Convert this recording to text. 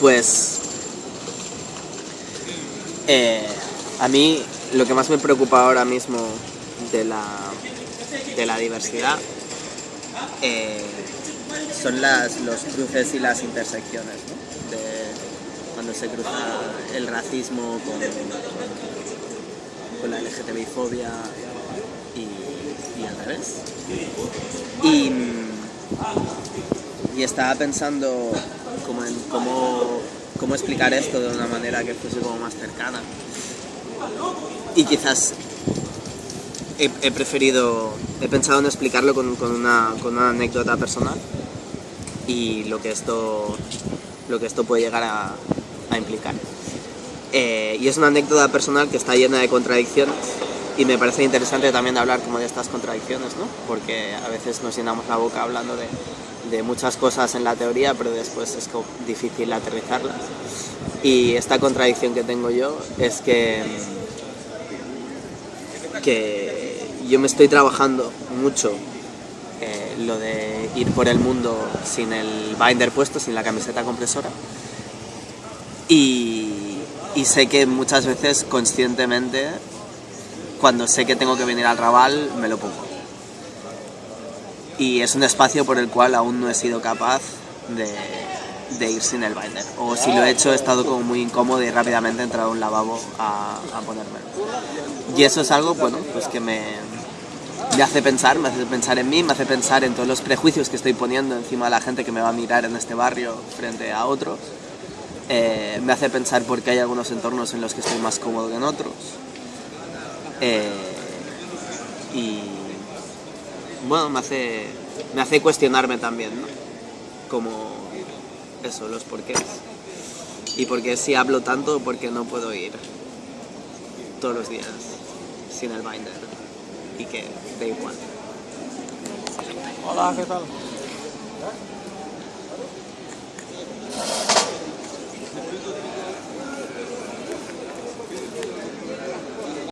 Pues eh, a mí lo que más me preocupa ahora mismo de la, de la diversidad eh, son las, los cruces y las intersecciones, cuando se cruza el racismo con, con la LGTBI-fobia y, y al revés. Y, y estaba pensando en cómo, cómo explicar esto de una manera que fuese como más cercana. Y quizás he, preferido, he pensado en explicarlo con, una, con una anécdota personal y lo que esto, lo que esto puede llegar a, a implicar. Eh, y es una anécdota personal que está llena de contradicciones y me parece interesante también hablar como de estas contradicciones, ¿no? Porque a veces nos llenamos la boca hablando de, de muchas cosas en la teoría, pero después es difícil aterrizarlas. Y esta contradicción que tengo yo es que, que yo me estoy trabajando mucho eh, lo de ir por el mundo sin el binder puesto, sin la camiseta compresora. Y, y sé que muchas veces conscientemente, cuando sé que tengo que venir al Raval, me lo pongo. Y es un espacio por el cual aún no he sido capaz de, de ir sin el binder. O si lo he hecho, he estado como muy incómodo y rápidamente he entrado a un lavabo a, a ponérmelo. Y eso es algo, bueno, pues que me, me hace pensar, me hace pensar en mí, me hace pensar en todos los prejuicios que estoy poniendo encima de la gente que me va a mirar en este barrio frente a otros. Eh, me hace pensar por qué hay algunos entornos en los que estoy más cómodo que en otros. Eh, y bueno, me hace, me hace cuestionarme también, ¿no? Como eso, los porqués. Y por qué si hablo tanto, por qué no puedo ir todos los días sin el binder. Y que da igual. Hola, ¿qué tal?